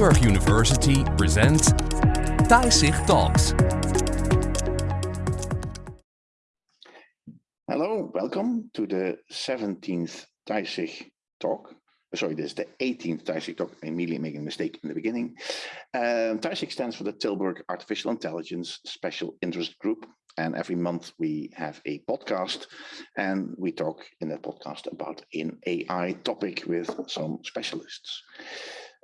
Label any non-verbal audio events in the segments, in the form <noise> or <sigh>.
Tilburg University presents TISIG Talks. Hello, welcome to the 17th TISIG talk. Sorry, this is the 18th TISIG talk. I immediately making a mistake in the beginning. Um, TISIG stands for the Tilburg Artificial Intelligence Special Interest Group. And every month we have a podcast and we talk in that podcast about an AI topic with some specialists.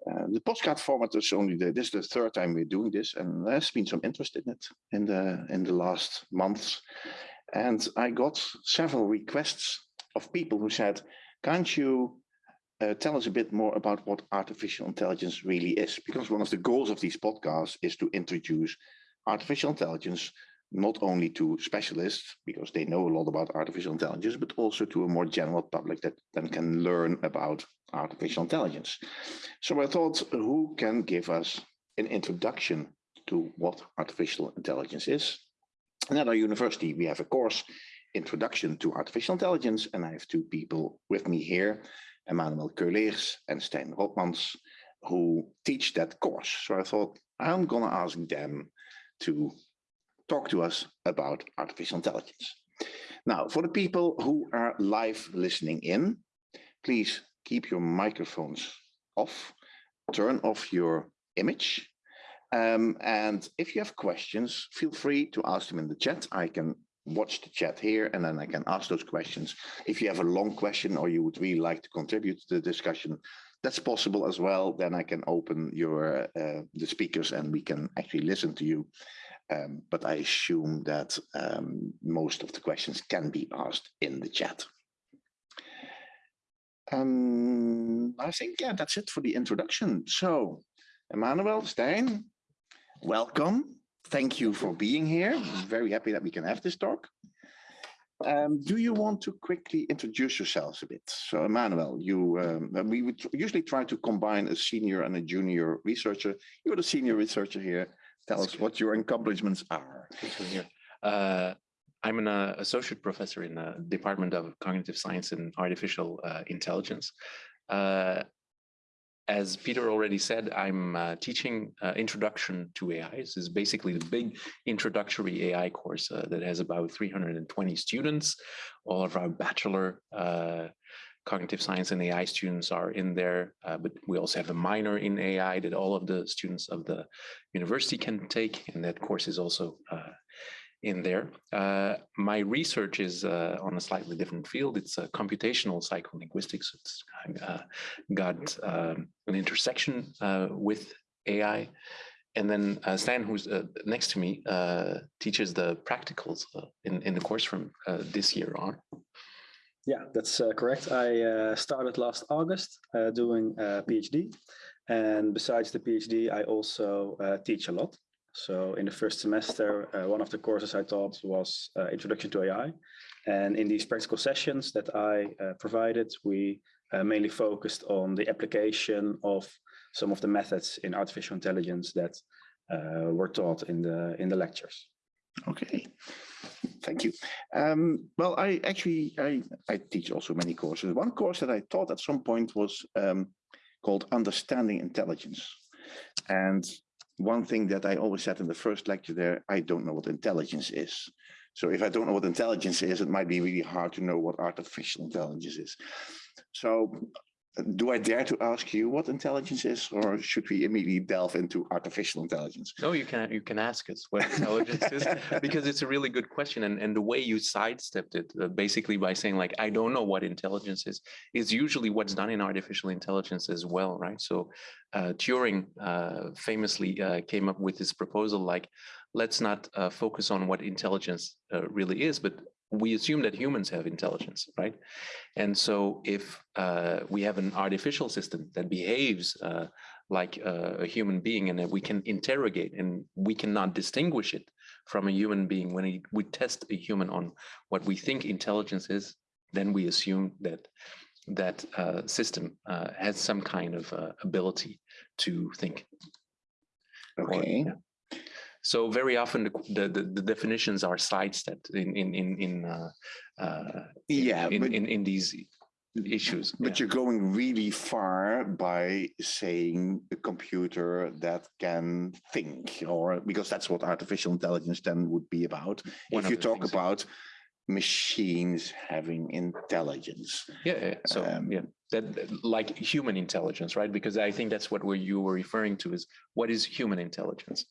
The postcard format is only the, this is the third time we're doing this and there's been some interest in it in the in the last months. And I got several requests of people who said can't you uh, tell us a bit more about what artificial intelligence really is? Because one of the goals of these podcasts is to introduce artificial intelligence not only to specialists because they know a lot about artificial intelligence, but also to a more general public that then can learn about artificial intelligence. So I thought, who can give us an introduction to what artificial intelligence is? And at our university, we have a course, Introduction to Artificial Intelligence, and I have two people with me here, Emmanuel Keuleers and Stijn Rotmans, who teach that course. So I thought, I'm gonna ask them to talk to us about artificial intelligence. Now, for the people who are live listening in, please keep your microphones off, turn off your image. Um, and if you have questions, feel free to ask them in the chat. I can watch the chat here and then I can ask those questions. If you have a long question or you would really like to contribute to the discussion, that's possible as well. Then I can open your uh, the speakers and we can actually listen to you um, but I assume that um, most of the questions can be asked in the chat. Um, I think, yeah, that's it for the introduction. So, Emmanuel, Stijn, welcome. Thank you for being here. I'm very happy that we can have this talk. Um, do you want to quickly introduce yourselves a bit? So, Emmanuel, you um, we would usually try to combine a senior and a junior researcher. You're the senior researcher here. Tell That's us good. what your accomplishments are. Uh, I'm an uh, associate professor in the Department of Cognitive Science and Artificial uh, Intelligence. Uh, as Peter already said, I'm uh, teaching uh, Introduction to AI. This is basically the big introductory AI course that has about 320 students. All of our bachelor cognitive science and AI students are in there, uh, but we also have a minor in AI that all of the students of the university can take, and that course is also uh, in there. Uh, my research is uh, on a slightly different field. It's uh, computational psycholinguistics. It's uh, got um, an intersection with AI. And then Stijn, who's next to me, teaches the practicals in, in the course from this year on. Yeah, that's uh, correct. I uh, started last August uh, doing a PhD. And besides the PhD, I also uh, teach a lot. So in the first semester, uh, one of the courses I taught was uh, Introduction to AI. And in these practical sessions that I provided, we mainly focused on the application of some of the methods in artificial intelligence that were taught in the in the lectures. Okay, thank you. Um, well, I actually, I, I teach also many courses. One course that I taught at some point was um, called Understanding Intelligence. And one thing that I always said in the first lecture there, I don't know what intelligence is. So if I don't know what intelligence is, it might be really hard to know what artificial intelligence is. So do I dare to ask you what intelligence is, or should we immediately delve into artificial intelligence? No, you can you can ask us what intelligence is <laughs> because it's a really good question, and and the way you sidestepped it, uh, basically by saying like I don't know what intelligence is, is usually what's done in artificial intelligence as well, right? So uh, Turing uh, famously uh, came up with this proposal like let's not uh, focus on what intelligence uh, really is, but we assume that humans have intelligence, right? And so if uh, we have an artificial system that behaves uh, like a, a, human being and that we can interrogate and we cannot distinguish it from a human being, when we test a human on what we think intelligence is, then we assume that that uh, system uh, has some kind of uh, ability to think. Okay. Or, yeah. So very often the, the, the, definitions are sidestepped in in in in uh, uh, yeah in, in, in these issues. But yeah. you're going really far by saying a computer that can think, or because that's what artificial intelligence then would be about. One if you talk things. about machines having intelligence. Yeah, yeah. So Um, yeah, that that- like human intelligence, right? Because I think that's what were you were referring to is what is human intelligence?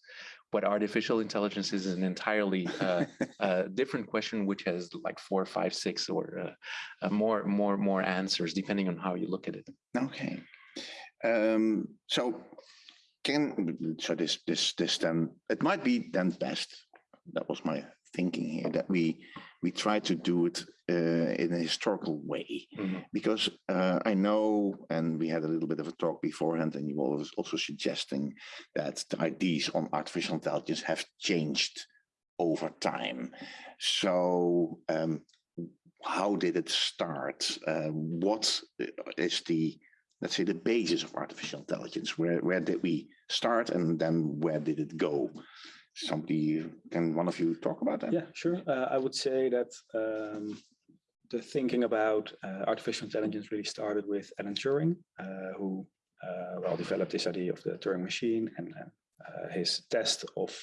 What artificial intelligence is an entirely uh, <laughs> uh, different question, which has like four, five, six, or uh, uh, more, more, more answers depending on how you look at it. Okay. Um, so can, so this, this, this then, it might be then best, that was my thinking here, that we, we try to do it uh, in a historical way. Mhm. Because uh, I know, and we had a little bit of a talk beforehand, and you were also suggesting that the ideas on artificial intelligence have changed over time. So um, how did it start? Uh, what is the, let's say, the basis of artificial intelligence? Where, where did we start and then where did it go? Somebody, can one of you talk about that? Yeah, sure. Uh, I would say that um, the thinking about uh, artificial intelligence really started with Alan Turing, uh, who uh, well developed this idea of the Turing machine and uh, his test of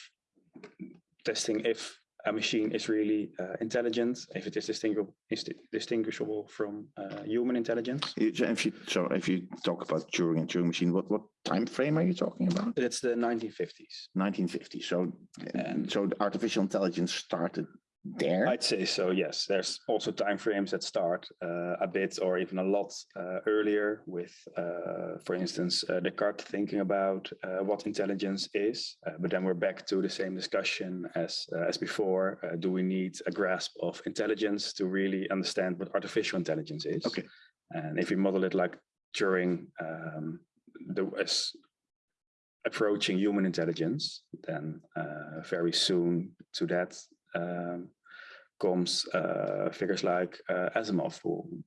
testing if a machine is really uh, intelligent, if it is distinguishable, is distinguishable from uh, human intelligence. So If you, so if you talk about Turing and Turing machine, what, what time frame are you talking about? It's the 1950s. 1950. So, And- so artificial intelligence started there. I'd say so, yes. There's also timeframes that start uh, a bit or even a lot uh, earlier with, uh, for instance, uh, Descartes thinking about uh, what intelligence is. Uh, but then we're back to the same discussion as, uh, as before. Uh, do we need a grasp of intelligence to really understand what artificial intelligence is? Okay. And if we model it like Turing um, the, as approaching human intelligence, then uh, very soon to that um, comes uh, figures like uh, Asimov who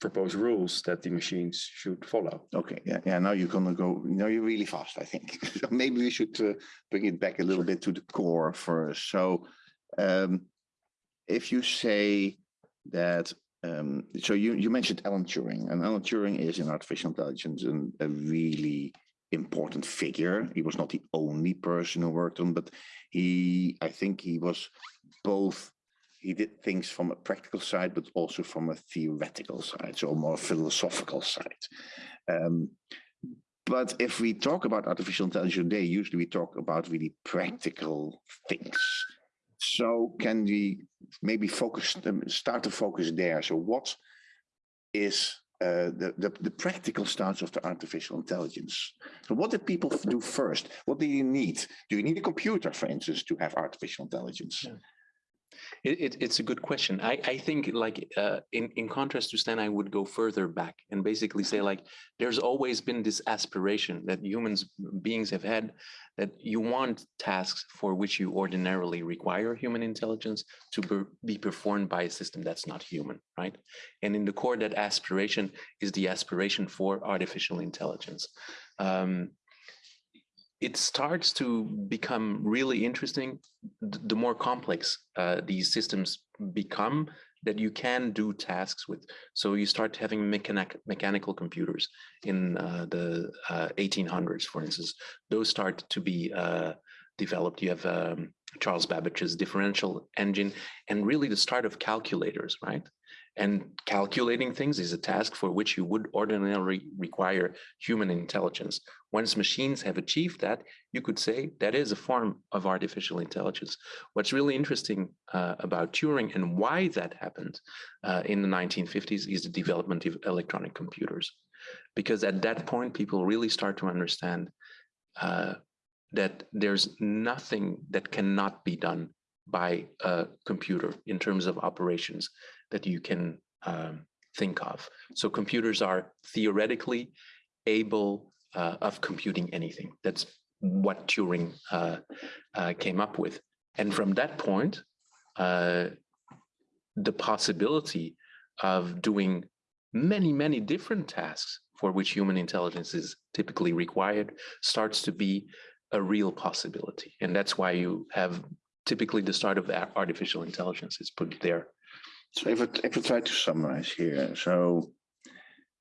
propose rules that the machines should follow. Okay, yeah, yeah. Now you're gonna go. Now you're really fast. I think. <laughs> so maybe we should uh, bring it back a little bit to the core first. So, um, if you say that, um, so you you mentioned Alan Turing, and Alan Turing is in artificial intelligence and a really important figure. He was not the only person who worked on, but he, I think, he was both he did things from a practical side, but also from a theoretical side, so more philosophical side. Um, but if we talk about artificial intelligence today, usually we talk about really practical things. So can we maybe focus, um, start to focus there? So what is uh, the, the, the practical stance of the artificial intelligence? So what did people do first? What do you need? Do you need a computer, for instance, to have artificial intelligence? Yeah. It, it, it's a good question. I, I think like uh, in, in contrast to Stijn, I would go further back and basically say like, there's always been this aspiration that humans beings have had that you want tasks for which you ordinarily require human intelligence to be, be performed by a system that's not human, right? And in the core, that aspiration is the aspiration for artificial intelligence. Um, it starts to become really interesting the more complex uh, these systems become that you can do tasks with. So you start having mechanic mechanical computers in uh, the uh, 1800s, for instance. Those start to be uh, developed. You have um, Charles Babbage's differential engine and really the start of calculators, right? And calculating things is a task for which you would ordinarily require human intelligence. Once machines have achieved that, you could say that is a form of artificial intelligence. What's really interesting uh, about Turing and why that happened uh, in the 1950s is the development of electronic computers. Because at that point, people really start to understand uh, that there's nothing that cannot be done by a computer in terms of operations that you can um, think of. So computers are theoretically able uh, of computing anything. That's what Turing uh, uh, came up with. And from that point, uh, the possibility of doing many, many different tasks for which human intelligence is typically required starts to be a real possibility. And that's why you have typically the start of artificial intelligence is put there. So if I, if I try to summarize here, so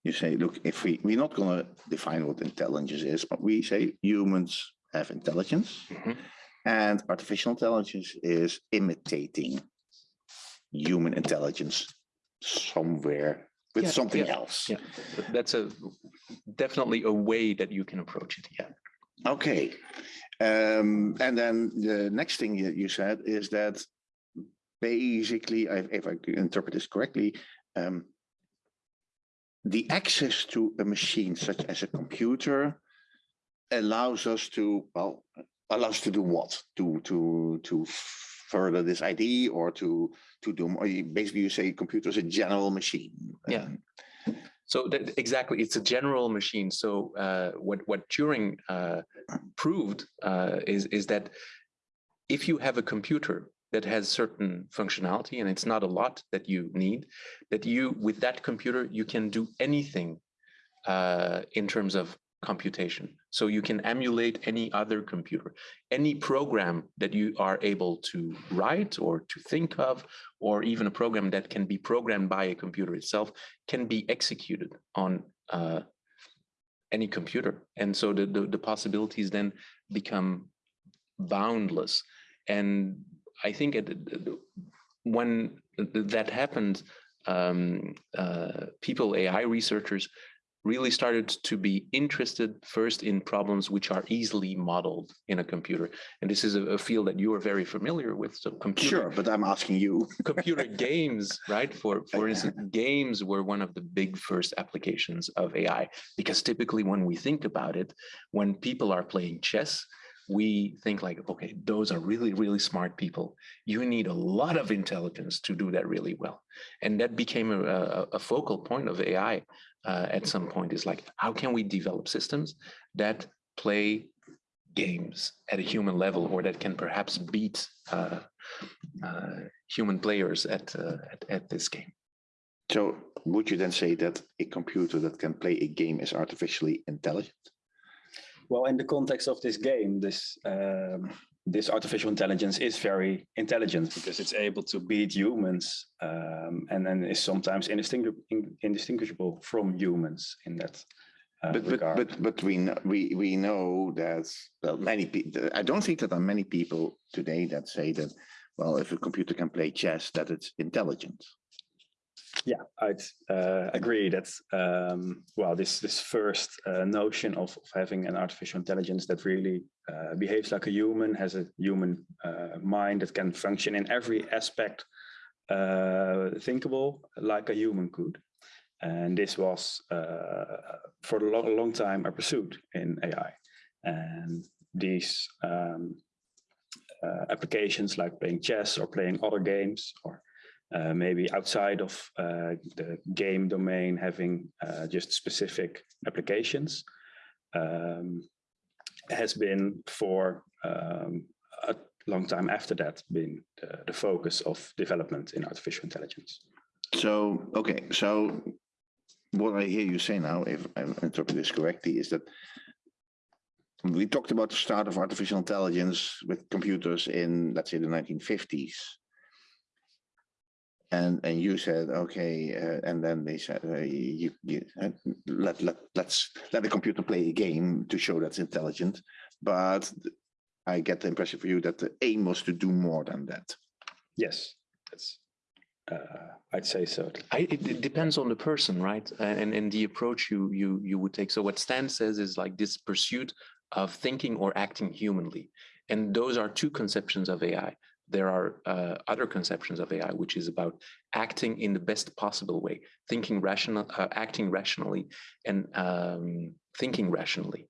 you say, look, if we, we're not gonna define what intelligence is, but we say humans have intelligence Mhm. and artificial intelligence is imitating human intelligence somewhere with Yeah, something yeah, else. Yeah, that's a definitely a way that you can approach it. Yeah. Okay. Um, and then the next thing you, you said is that basically, if I interpret this correctly, um, the access to a machine such as a computer allows us to, well, allows us to do what? To, to, to further this idea or to, to do, or basically you say computer is a general machine. Yeah. Um, So that, exactly, it's a general machine. So uh, what what Turing uh, proved uh, is is that if you have a computer that has certain functionality, and it's not a lot that you need, that you with that computer you can do anything uh, in terms of computation. So you can emulate any other computer, any program that you are able to write or to think of, or even a program that can be programmed by a computer itself can be executed on uh, any computer. And so the, the, the possibilities then become boundless. And I think it, when that happened, um, uh, people, AI researchers, really started to be interested first in problems which are easily modeled in a computer. And this is a, a field that you are very familiar with. So computer, Sure, but I'm asking you. <laughs> computer games, right? For for instance, games were one of the big first applications of AI because typically when we think about it, when people are playing chess, we think like, okay, those are really, really smart people. You need a lot of intelligence to do that really well. And that became a, a, focal point of AI uh, at some point is like, how can we develop systems that play games at a human level or that can perhaps beat uh, uh, human players at, uh, at at this game. So would you then say that a computer that can play a game is artificially intelligent? Well, in the context of this game, this um, this artificial intelligence is very intelligent because it's able to beat humans um, and then is sometimes indistinguish indistinguishable from humans in that uh, But, but, regard. but, but we, know, we, we know that, well, many people, I don't think that there are many people today that say that, well, if a computer can play chess, that it's intelligent. Yeah, I'd uh, agree that um, well, this this first uh, notion of, of having an artificial intelligence that really uh, behaves like a human, has a human uh, mind that can function in every aspect uh, thinkable like a human could, and this was uh, for a long, long time a pursuit in AI, and these um, applications like playing chess or playing other games or uh, maybe outside of uh, the game domain having uh, just specific applications um, has been for um, a long time after that been the, the, focus of development in artificial intelligence. So, okay, so what I hear you say now, if I interpret this correctly, is that we talked about the start of artificial intelligence with computers in, let's say, the 1950s and and you said okay uh, and then they said uh, you, you uh, let let let's let the computer play a game to show that's intelligent. But i get the impression for you that the aim was to do more than that. Yes that's uh, i'd say so. I, it, it, depends on the person right? And and the approach you you you would take. So what stijn says is like this pursuit of thinking or acting humanly. And those are two conceptions of ai there are uh, other conceptions of AI, which is about acting in the best possible way, thinking rational, uh, acting rationally, and um, thinking rationally.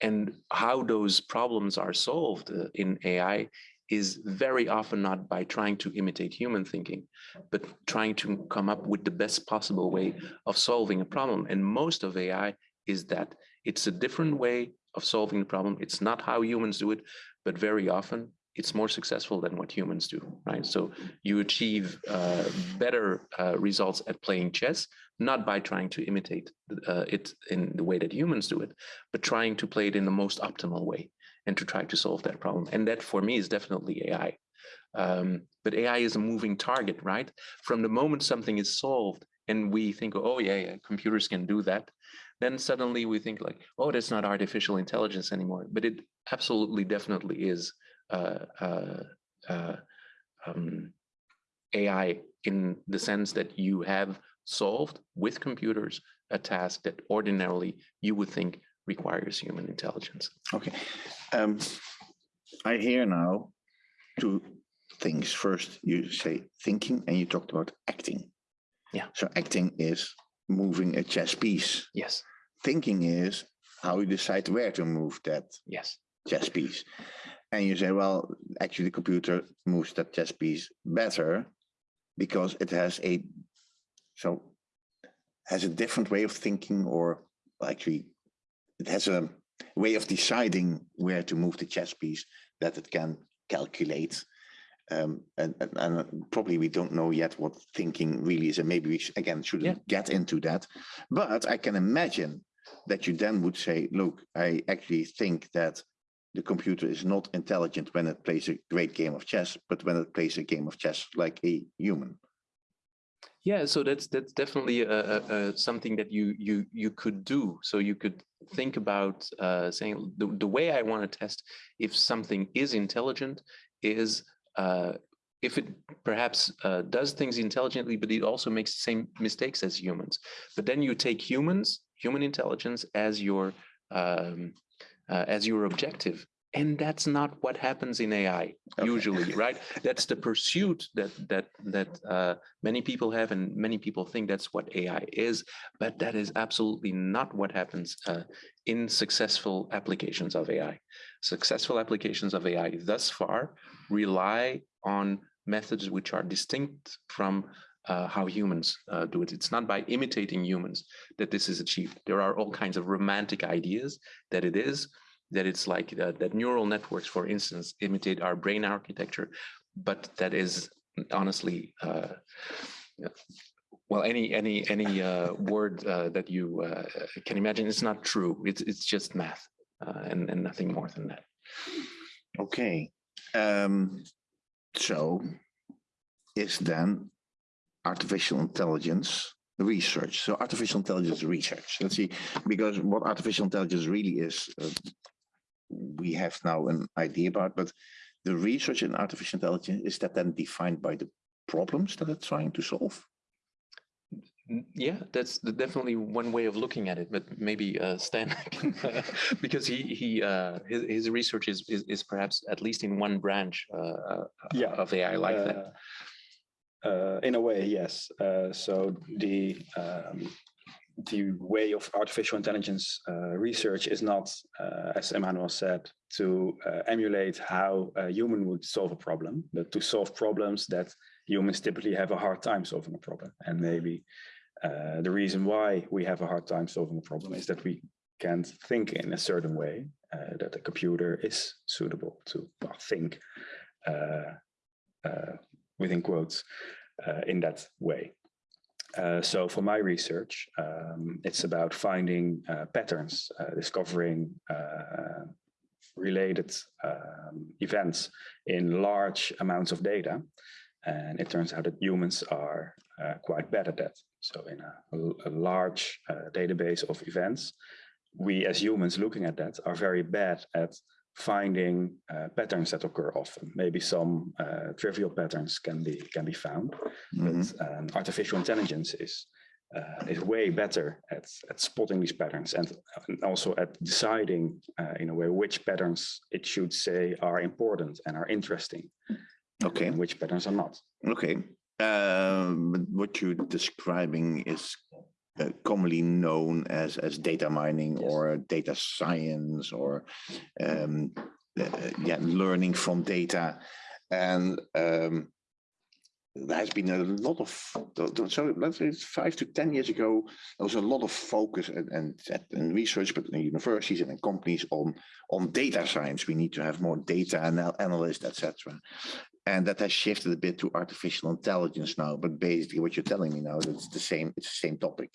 And how those problems are solved uh, in AI is very often not by trying to imitate human thinking, but trying to come up with the best possible way of solving a problem. And most of AI is that it's a different way of solving the problem. It's not how humans do it, but very often it's more successful than what humans do, right? So you achieve uh, better uh, results at playing chess, not by trying to imitate uh, it in the way that humans do it, but trying to play it in the most optimal way and to try to solve that problem. And that for me is definitely AI. Um, but AI is a moving target, right? From the moment something is solved and we think, oh yeah, yeah, computers can do that, then suddenly we think like, oh, that's not artificial intelligence anymore. But it absolutely, definitely is um, AI in the sense that you have solved with computers a task that ordinarily you would think requires human intelligence. Okay. Um, I hear now two things. First, you say thinking and you talked about acting. Yeah. So acting is moving a chess piece. Yes, Thinking is how you decide where to move that yes, chess piece. And you say, well, actually the computer moves that chess piece better because it has a, so has a different way of thinking or actually it has a way of deciding where to move the chess piece that it can calculate. Um, and, and, and probably we don't know yet what thinking really is, and maybe we again shouldn't get into that. But I can imagine that you then would say, look, I actually think that the computer is not intelligent when it plays a great game of chess, but when it plays a game of chess like a human. yeah. So that's that's definitely something that you you you could do. So you could think about uh, saying the the way I want to test if something is intelligent is uh, if it perhaps uh, does things intelligently, but it also makes the same mistakes as humans. But then you take humans, human intelligence, as your um, uh, as your objective, and that's not what happens in AI Okay. usually, <laughs> right? That's the pursuit that that that uh, many people have, and many people think that's what AI is, but that is absolutely not what happens uh, in successful applications of AI. Successful applications of AI thus far rely on methods which are distinct from uh, how humans uh, do it. It's not by imitating humans that this is achieved. There are all kinds of romantic ideas that it is, that it's like uh, that neural networks, for instance, imitate our brain architecture, but that is honestly, uh, well, any any any uh, word uh, that you can imagine, it's not true. It's it's just math and and nothing more than that. Okay. Um, so is then artificial intelligence research. So artificial intelligence research. Let's see, because what artificial intelligence really is, uh, we have now an idea about, but the research in artificial intelligence, is that then defined by the problems that it's trying to solve? Yeah, that's definitely one way of looking at it, but maybe uh, Stijn, can, <laughs> uh, because he he uh, his his research is, is is perhaps at least in one branch uh, uh, Yeah, of AI like that. Uh, in a way, yes. Uh, so the um, the way of artificial intelligence uh, research is not, uh, as Emmanuel said, to uh, emulate how a human would solve a problem, but to solve problems that humans typically have a hard time solving a problem. And maybe uh, the reason why we have a hard time solving a problem is that we can't think in a certain way that a computer is suitable to think uh, within quotes uh, in that way. Uh, so for my research, um, it's about finding uh, patterns, uh, discovering uh, related um, events in large amounts of data. And it turns out that humans are uh, quite bad at that. So in a, a large database of events, we as humans looking at that are very bad at finding uh, patterns that occur often. Maybe some uh, trivial patterns can be can be found, Mhm. but um, artificial intelligence is uh, is way better at at spotting these patterns and, and also at deciding uh, in a way which patterns it should say are important and are interesting, Okay, and which patterns are not. okay. Um, but what you're describing is uh, commonly known as as data mining Yes. or data science or um, uh, yeah, learning from data, and um, there has been a lot of so let's say five to ten years ago there was a lot of focus and and, and research but in universities and in companies on on data science. We need to have more data anal- analysts etc and that has shifted a bit to artificial intelligence now but basically what you're telling me now it's the same it's the same topic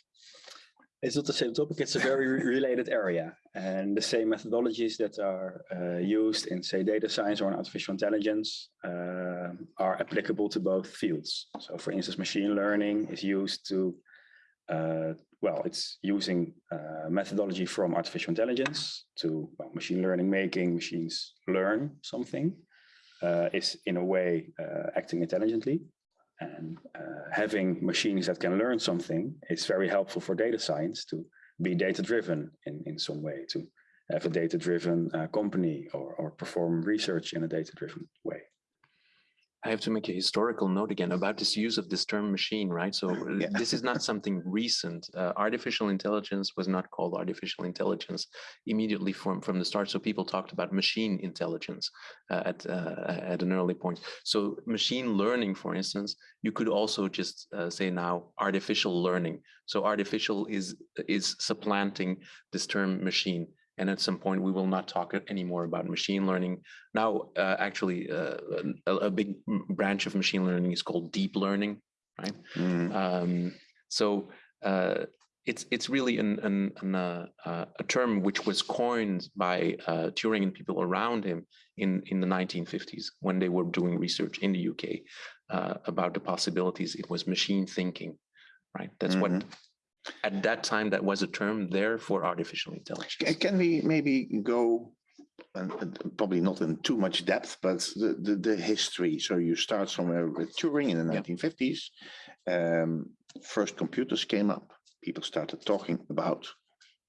It's not the same topic, it's a very related area. And the same methodologies that are uh, used in, say, data science or in artificial intelligence um, are applicable to both fields. So for instance, machine learning is used to, uh, well, it's using uh, methodology from artificial intelligence to well, machine learning, making machines learn something, uh, is in a way uh, acting intelligently. And uh, having machines that can learn something is very helpful for data science to be data driven in, in some way, to have a data driven uh, company or, or perform research in a data driven way. I have to make a historical note again about this use of this term machine, right? So uh, <laughs> Yeah. this is not something recent. Uh, artificial intelligence was not called artificial intelligence immediately from, from the start. So people talked about machine intelligence uh, at, uh, at an early point. So machine learning, for instance, you could also just uh, say now artificial learning. So artificial is, is supplanting this term machine. And at some point, we will not talk anymore about machine learning. Now, uh, actually, uh, a, a big branch of machine learning is called deep learning, right? Mm, Um, so uh, it's it's really an, an, an, uh, uh, a term which was coined by uh, Turing and people around him in in the 1950s when they were doing research in the UK uh, about the possibilities. It was machine thinking, right? That's what at that time that was a term there for artificial intelligence. Can we maybe go, and probably not in too much depth, but the, the, the history. So you start somewhere with Turing in the Yeah. 1950s. Um, first computers came up. People started talking about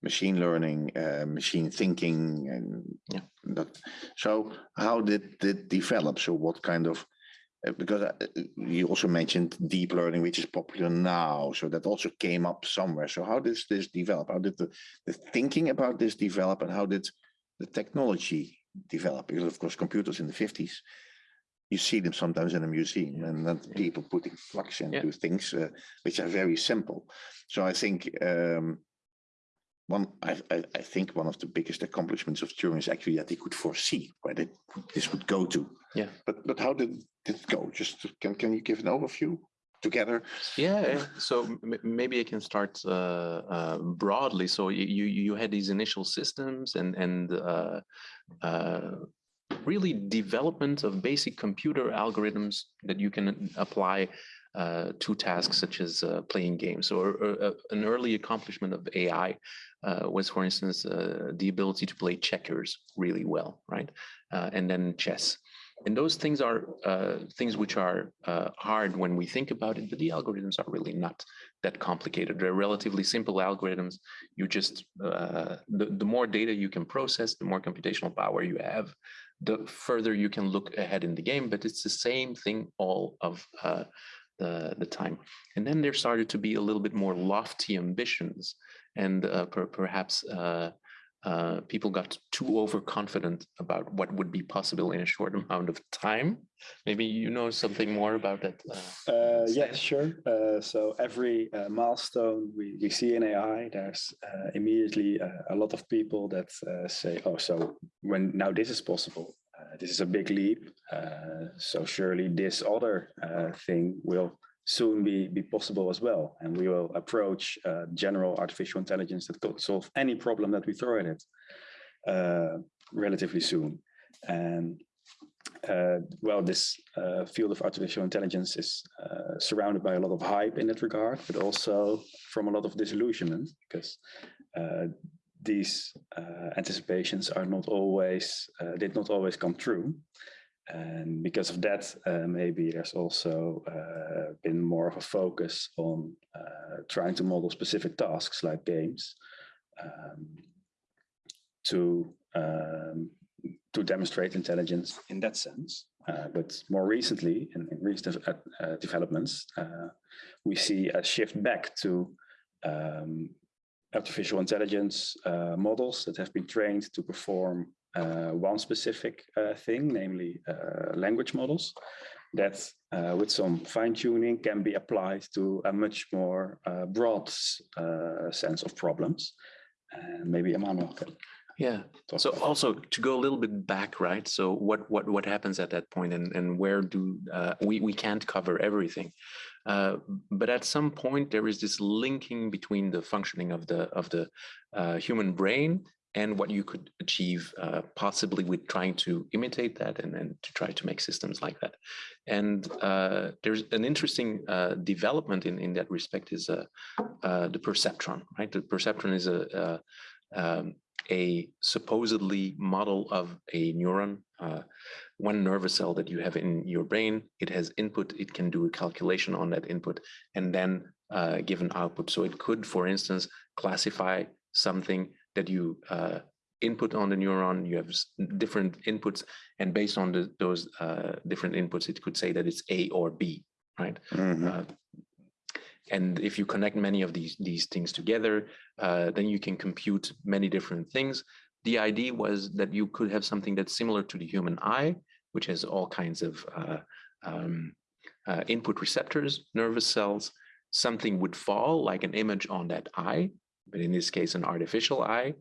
machine learning, uh, machine thinking, and Yeah. that. So how did it develop? So what kind of because uh, uh, you also mentioned deep learning, which is popular now. So that also came up somewhere. So how does this develop? How did the, the thinking about this develop and how did the technology develop? Because of course, computers in the 50s, you see them sometimes in a museum and then people putting flux into Yeah. things uh, which are very simple. So I think um, one, I, I, I think one of the biggest accomplishments of Turing is actually that he could foresee where that this would go to. Yeah. But but how did did it go? Just to- can can you give an overview together? Yeah, yeah. so maybe I can start uh, uh, broadly. So you you had these initial systems and and uh, uh, really development of basic computer algorithms that you can apply uh, to tasks such as uh, playing games. Or, or uh, an early accomplishment of AI uh, was, for instance, uh, the ability to play checkers really well, right? And then chess. And those things are things which are hard when we think about it, but the algorithms are really not that complicated. They're relatively simple algorithms. You just, the, the more data you can process, the more computational power you have, the further you can look ahead in the game, but it's the same thing all of uh, the, the time. And then there started to be a little bit more lofty ambitions and uh, per, perhaps uh, uh, people got too overconfident about what would be possible in a short <laughs> amount of time. Maybe you know something more about that. Uh, Uh, yes, sure. Uh, so every uh, milestone we, we see in AI, there's uh, immediately a lot of people that uh, say, oh, so when now this is possible, this is a big leap. Uh, so surely this other uh, thing will soon be, be possible as well. And we will approach uh, general artificial intelligence that could solve any problem that we throw at it uh, relatively soon. And uh, well, this uh, field of artificial intelligence is uh, surrounded by a lot of hype in that regard, but also from a lot of disillusionment because uh, these uh, anticipations are not always uh, did not always come true. And because of that, uh, maybe there's also uh, been more of a focus on uh, trying to model specific tasks like games um, to um, to demonstrate intelligence in that sense. Uh, but more recently, in, in recent developments, we see a shift back to um, artificial intelligence uh, models that have been trained to perform uh, one specific uh, thing, namely uh, language models, that uh, with some fine tuning can be applied to a much more uh, broad uh, sense of problems. And maybe Emmanuel can Yeah. So also to go a little bit back, right? So what what what happens at that point, and and where do uh, we we can't cover everything, uh, but at some point there is this linking between the functioning of the of the uh, human brain and what you could achieve, uh, possibly with trying to imitate that and and to try to make systems like that. And uh, there's an interesting uh, development in in that respect is uh, the perceptron, right? The perceptron is a, a um, a supposedly model of a neuron, one nervous cell that you have in your brain. It has input, it can do a calculation on that input and then uh, give an output. So it could, for instance, classify something that you uh, input on the neuron, you have different inputs, and based on the, those uh, different inputs, it could say that it's A or B, right? Mhm. Uh, and if you connect many of these these things together, uh, then you can compute many different things. The idea was that you could have something that's similar to the human eye, which has all kinds of uh, um, uh, input receptors, nervous cells. Something would fall like an image on that eye, but in this case, an artificial eye.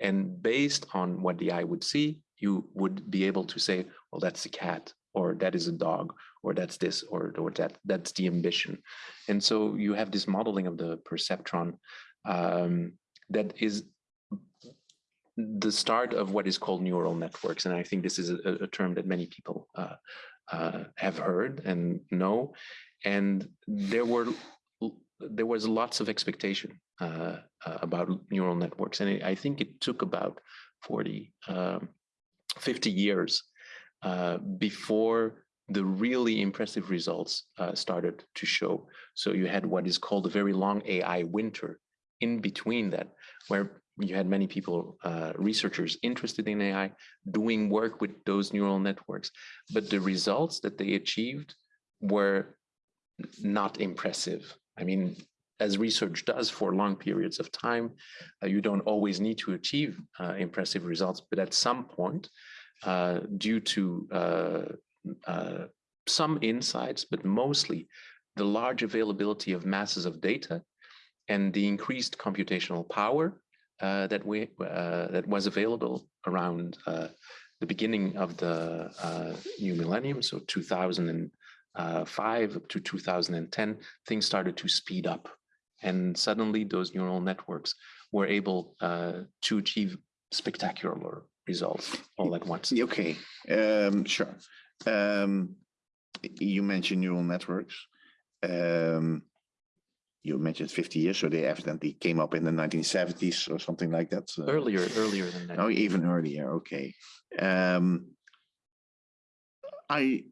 And based on what the eye would see, you would be able to say, well, that's a cat, or that is a dog, or that's this, or, or that that's the ambition. And so you have this modeling of the perceptron um, that is the start of what is called neural networks. And I think this is a, a term that many people uh, uh, have heard and know. And there were there was lots of expectation uh, uh, about neural networks. And it, I think it took about 40, um, 50 years uh, before the really impressive results uh, started to show. So you had what is called a very long AI winter in between that, where you had many people, uh, researchers interested in AI, doing work with those neural networks. But the results that they achieved were not impressive. I mean, as research does for long periods of time, uh, you don't always need to achieve uh, impressive results, but at some point, uh, due to uh, uh, some insights, but mostly the large availability of masses of data and the increased computational power uh, that we uh, that was available around uh, the beginning of the uh, new millennium, so 2005 up to 2010, things started to speed up, and suddenly those neural networks were able uh, to achieve spectacular results all at once. Okay, um, sure. Um, you mentioned neural networks. Um, you mentioned 50 years, so they evidently came up in the 1970s or something like that. Earlier, earlier than that. Oh, even earlier. Okay. Um, I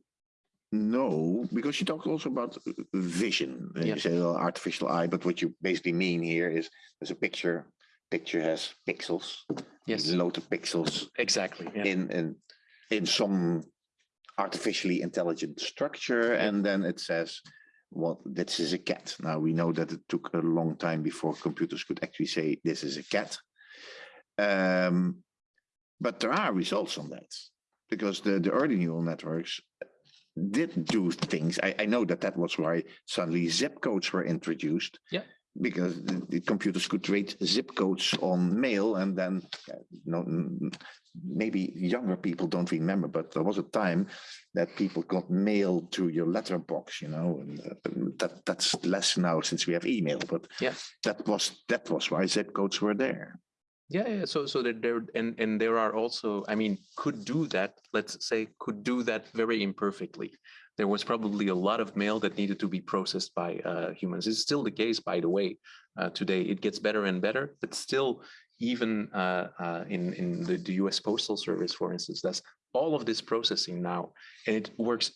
know because you talked also about vision. and Yeah. You say well, artificial eye, but what you basically mean here is there's a picture. Picture has pixels. Yes, Load of pixels exactly. Yeah. in in in some artificially intelligent structure, and then it says, "Well, this is a cat." Now we know that it took a long time before computers could actually say this is a cat. Um, but there are results on that because the the early neural networks did do things. I, I know that that was why suddenly zip codes were introduced. Yeah. Because the, the computers could create zip codes on mail, and then uh, no, maybe younger people don't remember, but there was a time that people got mail to your letterbox, you know, and uh, that that's less now since we have email. But Yeah. that was that was why zip codes were there. Yeah, yeah. So, so that there and and there are also, I mean, could do that. Let's say could do that very imperfectly. There was probably a lot of mail that needed to be processed by uh, humans. It's still the case, by the way. Uh, today, it gets better and better, but still, even uh, uh, in in the, the U.S. Postal Service, for instance, that's all of this processing now, and it works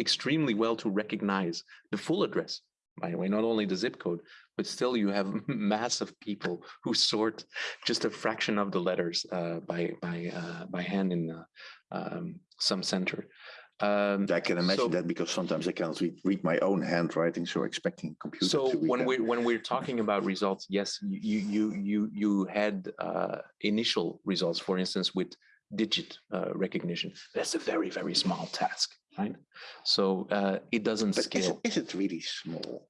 extremely well to recognize the full address. By the way, not only the zip code, but still you have <laughs> massive people who sort just a fraction of the letters uh, by by uh, by hand in um, some center. Um, I can imagine So- that because sometimes I cannot read, read my own handwriting, so expecting computer so when we when we're talking about results, yes, you you you you had uh, initial results, for instance, with digit uh, recognition. That's a very very small task, right? So uh, it doesn't But is, scale. it- is it really small?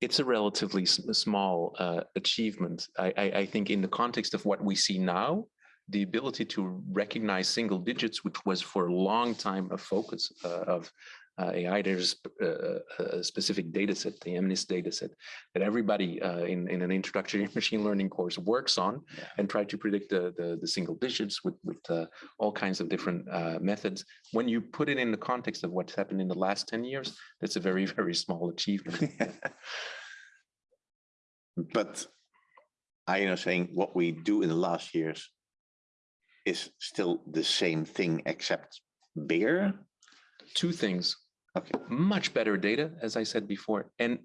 it's a relatively small uh, achievement. I, I, I think in the context of what we see now, the ability to recognize single digits, which was for a long time a focus uh, of uh, AI, there's uh, a specific data set, the MNIST data set, that everybody uh, in, in an introductory <laughs> machine learning course works on Yeah. and try to predict the, the, the single digits with, with uh, all kinds of different uh, methods. When you put it in the context of what's happened in the last 10 years, that's a very, <laughs> very small achievement. <laughs> But I am saying what we do in the last years is still the same thing except bigger. Two things, Okay, much better data, as I said before, and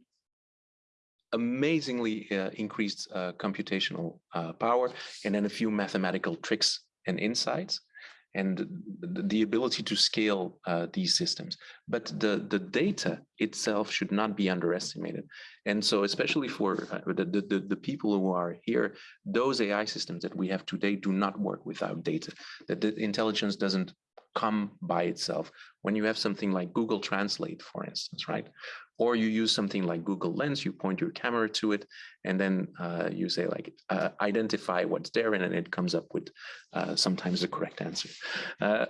amazingly uh, increased uh, computational uh, power, and then a few mathematical tricks and insights, and the, ability to scale uh, these systems. But the, the data itself should not be underestimated. And so especially for uh, the, the- the people who are here, those AI systems that we have today do not work without data. That the intelligence doesn't come by itself. When you have something like Google Translate, for instance, right? Or you use something like Google Lens, you point your camera to it, and then uh, you say like, uh, identify what's there, and then it comes up with uh, sometimes the correct answer. Uh,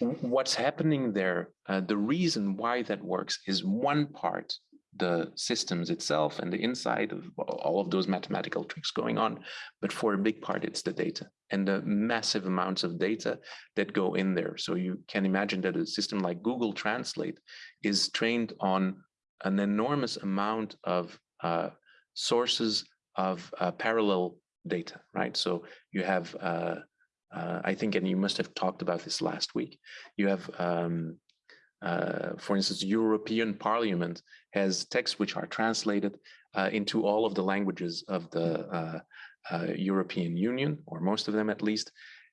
what's happening there, uh, the reason why that works is one part, the systems itself and the inside of all of those mathematical tricks going on. But for a big part, it's the data and the massive amounts of data that go in there. So you can imagine that a system like Google Translate is trained on an enormous amount of uh, sources of uh, parallel data, right? So you have, uh, uh, I think, and you must have talked about this last week, you have, um, uh, for instance, European Parliament has texts which are translated uh, into all of the languages of the uh, uh, European Union, or most of them at least.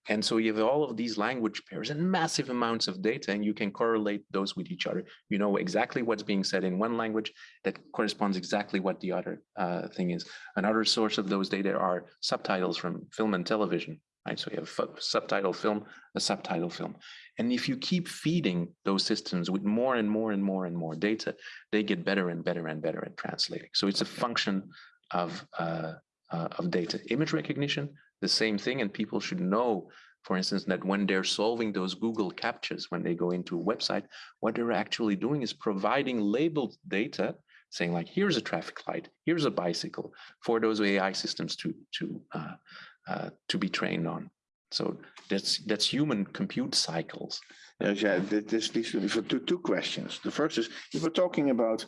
And so you have all of these language pairs and massive amounts of data, and you can correlate those with each other. You know exactly what's being said in one language that corresponds exactly what the other uh, thing is. Another source of those data are subtitles from film and television, right? So you have fu- subtitle film, a subtitle film. And if you keep feeding those systems with more and more and more and more data, they get better and better and better at translating. So it's a function of uh, uh, of data. Image recognition, the same thing, and people should know, for instance, that when they're solving those Google CAPTCHAs, when they go into a website, what they're actually doing is providing labeled data, saying like, here's a traffic light, here's a bicycle, for those AI systems to to uh, uh, to be trained on. So that's that's human compute cycles. Yeah, this leads for two, questions. The first is, were talking about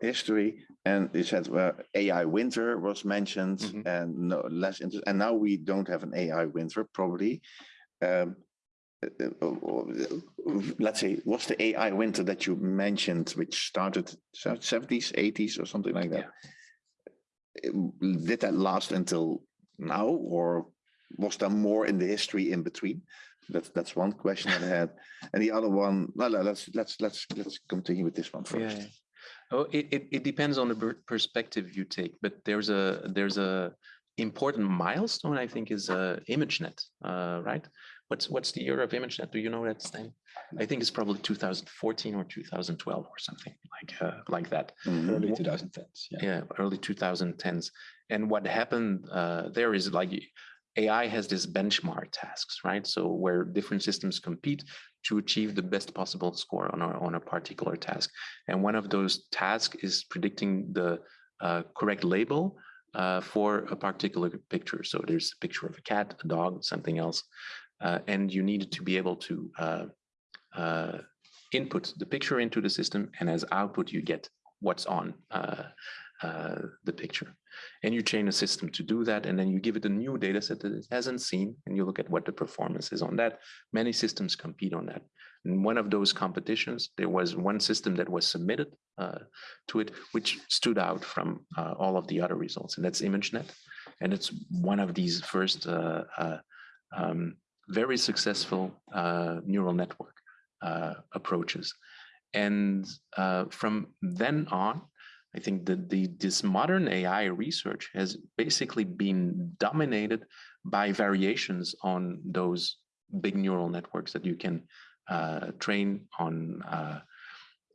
history and you said well, AI winter was mentioned Mhm. and no less interest, and now we don't have an AI winter probably. Um, let's say, what's the AI winter that you mentioned, which started seventies, eighties or something like that? Uh, Did that last until now or was there more in the history in between? That's that's one question that I had. And the other one, no, no, let's let's let's let's continue with this one first. Yeah. Oh, it, it, it depends on the per- perspective you take, but there's a there's a important milestone I think is uh, ImageNet, uh, right? What's what's the year of ImageNet? Do you know that name? I think it's probably 2014 or 2012 or something like uh, like that. Mhm. Early 2010s. Yeah. yeah early 2010s and what happened uh, there is like ai has this benchmark tasks right so where different systems compete to achieve the best possible score on a, on a particular task and one of those tasks is predicting the uh, correct label uh, for a particular picture so there's a picture of a cat a dog something else uh, and you need to be able to uh, uh, input the picture into the system and as output you get what's on uh, the picture. And you train a system to do that, and then you give it a new data set that it hasn't seen, and you look at what the performance is on that. Many systems compete on that. In one of those competitions, there was one system that was submitted uh, to it, which stood out from uh, all of the other results, and that's ImageNet. And it's one of these first uh, uh, um, very successful uh, neural network uh, approaches. And from then on, I think that the this modern AI research has basically been dominated by variations on those big neural networks that you can uh, train on uh,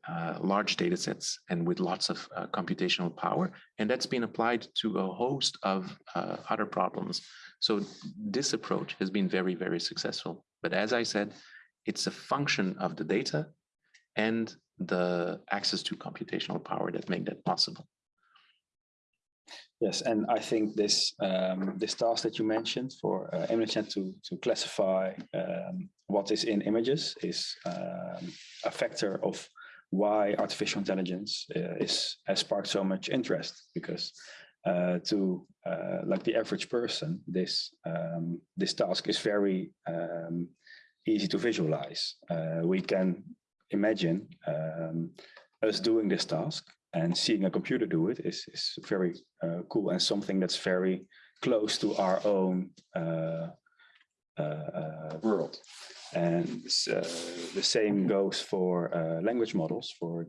uh, large data sets and with lots of uh, computational power. And that's been applied to a host of uh, other problems. So this approach has been very, very successful. But as I said, it's a function of the data and the access to computational power that make that possible. Yes, and I think this um, this task that you mentioned for uh, ImageNet to to classify um, what is in images is um, a factor of why artificial intelligence uh, is has sparked so much interest because uh, to uh, like the average person, this um, this task is very um, easy to visualize. Uh, we can imagine um, us doing this task and seeing a computer do it is, is very uh, cool and something that's very close to our own uh, uh, uh world. And uh, the same goes for uh, language models, for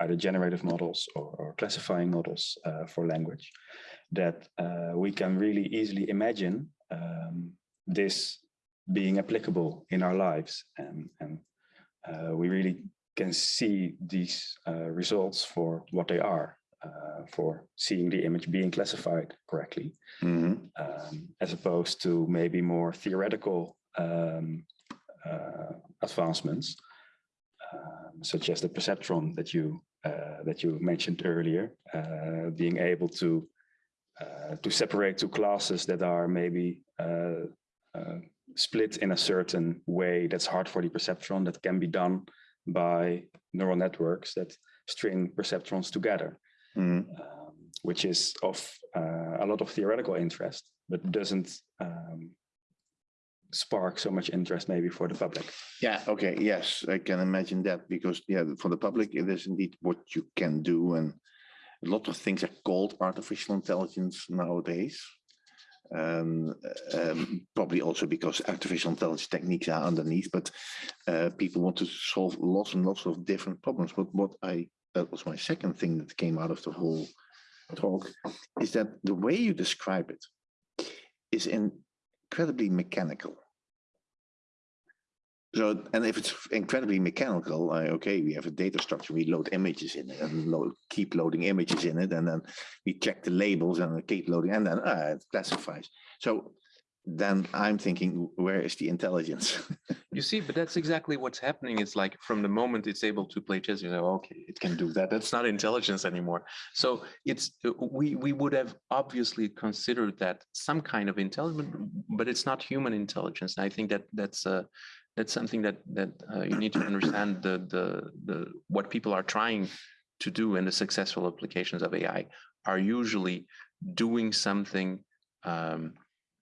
either generative models or, or classifying models for language, that we can really easily imagine um, this being applicable in our lives. And, and we really can see these uh, results for what they are, uh, for seeing the image being classified correctly, Mhm. um, as opposed to maybe more theoretical um, uh, advancements, um, such as the perceptron that you uh, that you mentioned earlier, uh, being able to uh, to separate two classes that are maybe split in a certain way that's hard for the perceptron that can be done by neural networks that string perceptrons together, Mhm. um, which is of uh, a lot of theoretical interest, but doesn't um, spark so much interest maybe for the public. Yeah, okay, yes, I can imagine that because, yeah, for the public, it is indeed what you can do. And a lot of things are called artificial intelligence nowadays. Um, um, probably also because artificial intelligence techniques are underneath, but uh, people want to solve lots and lots of different problems. But what I, that was my second thing that came out of the whole talk, is that the way you describe it is incredibly mechanical. So, and if it's incredibly mechanical, okay, we have a data structure, we load images in it and load, keep loading images in it, and then we check the labels and keep loading, and then uh, it classifies. So then I'm thinking, where is the intelligence? <laughs> You see, but that's exactly what's happening. It's like from the moment it's able to play chess, you know, okay, it can do that. That's not intelligence anymore. So it's we we would have obviously considered that some kind of intelligence, but it's not human intelligence. And I think that that's uh, that's something that that uh, you need to understand the the the what people are trying to do in the successful applications of AI are usually doing something um,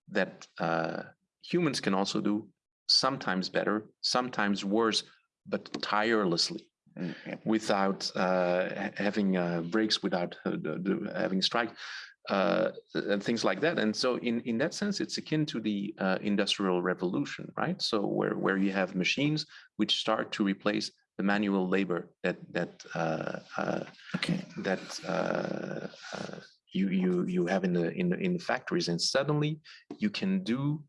that uh, humans can also do sometimes better, sometimes worse, but tirelessly Mm, without uh, having uh, breaks, without uh, having strike, uh, and things like that. And so, in in that sense, it's akin to the uh, industrial revolution, right? So where where you have machines which start to replace the manual labor that that uh, uh, Okay. that uh, uh, you you you have in the in the, in the factories, and suddenly you can do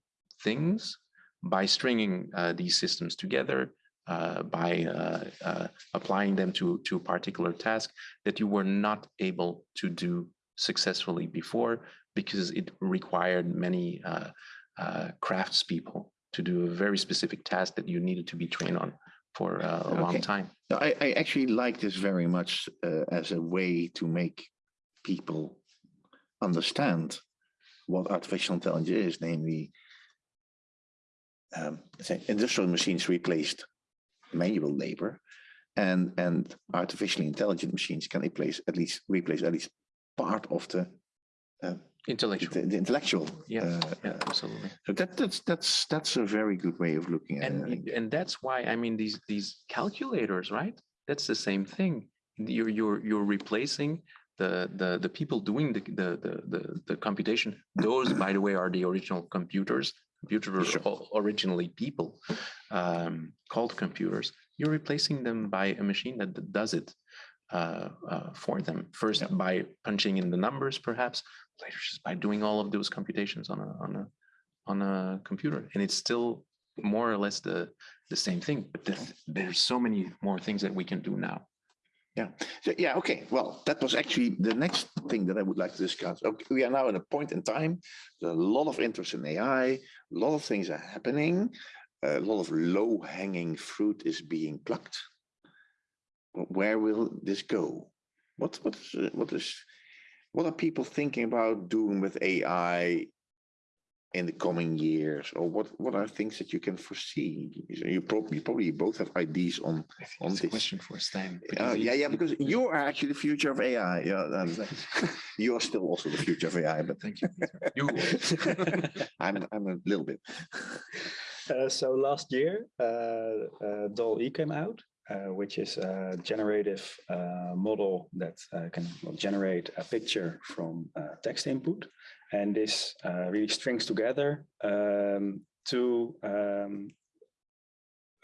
things by stringing uh, these systems together, uh, by uh, uh, applying them to to a particular task that you were not able to do successfully before because it required many uh, uh, craftspeople to do a very specific task that you needed to be trained on for uh, a long time. No, I, I actually like this very much uh, as a way to make people understand what artificial intelligence is, namely, um, say industrial machines replaced manual labor, and and artificially intelligent machines can replace at least replace at least part of the Intellectual. the, the intellectual. Yeah, uh, yeah, absolutely. so that that's that's that's a very good way of looking at and it. Y- and that's why I mean these these calculators, right? That's the same thing. You're you're you're replacing the the the people doing the the the the, the computation. Those, by the way, are the original computers. Computers Sure. originally people um, called computers. You're replacing them by a machine that does it uh, uh, for them. First Yeah. by punching in the numbers, perhaps later just by doing all of those computations on a on a on a computer, and it's still more or less the the same thing. But there's, there's so many more things that we can do now. Yeah. So, yeah, okay. Well, that was actually the next thing that I would like to discuss. Okay, we are now at a point in time. There's a lot of interest in AI. A lot of things are happening. A lot of low hanging fruit is being plucked. Wh- Where will this go? What what is uh, what is what are people thinking about doing with AI in the coming years, or what what are things that you can foresee? You- You probably probably both have ideas on I think On this. question for Stijn. uh, yeah, yeah, because you are actually the future of AI. Yeah, and <laughs> you are still also the future of AI, but Thank you. You <laughs> I'm I'm a little bit. Uh, so last year, uh, uh, DALL-E came out, uh, which is a generative uh, model that uh, can generate a picture from uh, text input. And this uh, really strings together um, two um,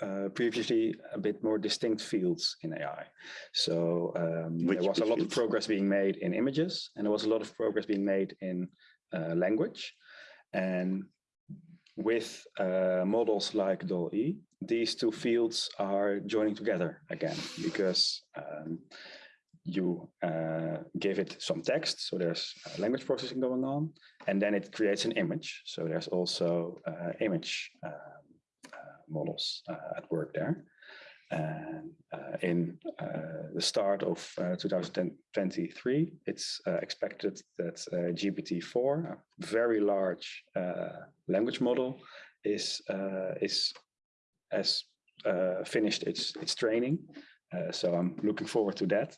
uh, previously a bit more distinct fields in AI. So um, Which- there was a lot of progress being made in images, and there was a lot of progress being made in uh, language. And with uh, models like DALL-E, these two fields are joining together again because um, you uh, give it some text, so there's uh, language processing going on, and then it creates an image. So there's also uh, image um, uh, models uh, at work there. And uh, in uh, the start of uh, 2023, it's uh, expected that uh, GPT-4, a very large uh, language model, is uh, is has uh, finished its its training. Uh, so I'm looking forward to that.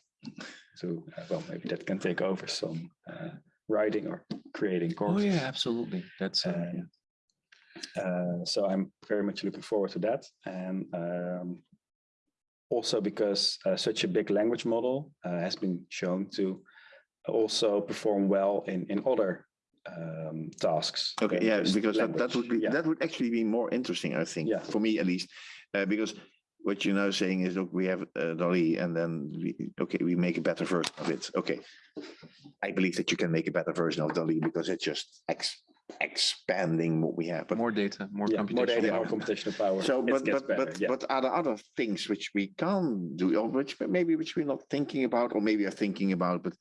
So uh, well, maybe that can take over some uh, writing or creating courses. Oh courses. yeah, absolutely. That's uh, Uh, yeah. uh, so I'm very much looking forward to that. And um, also because uh, such a big language model uh, has been shown to also perform well in, in other um, tasks. Okay, yeah, because that, that would be Yeah. that would actually be more interesting, I think, Yeah. for me at least, uh, because what you're now saying is, look, we have uh, DALL-E, and then we, okay, we make a better version of it. Okay, I believe that you can make a better version of DALL-E because it's just ex expanding what we have. But more data, more Yeah, more data, computational more power. computational power. so, but but better, but yeah. but are there other things which we can't do, or which maybe which we're not thinking about, or maybe are thinking about, but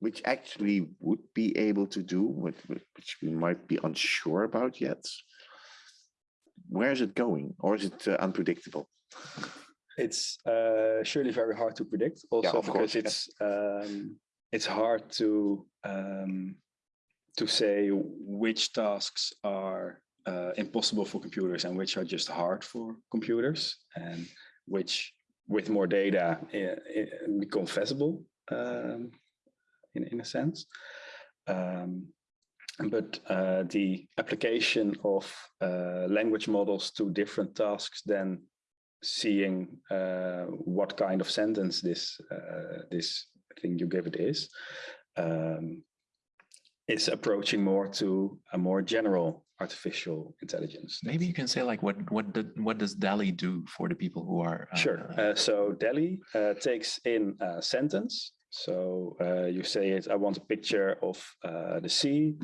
which actually would be able to do, which, which we might be unsure about yet? Where is it going, or is it uh, unpredictable? It's uh, surely very hard to predict. Also of because course, it's um, it's hard to um, to say which tasks are uh, impossible for computers and which are just hard for computers, and which with more data i- i- become feasible um, in in a sense. Um, but uh, the application of uh, language models to different tasks then seeing uh, what kind of sentence this uh, this thing you give it is um, is approaching more to a more general artificial intelligence. Maybe you can say like what what did, what does DALL-E do for the people who are uh, Sure. Uh, so DALL-E uh, takes in a sentence. So uh, you say it, I want a picture of uh, the sea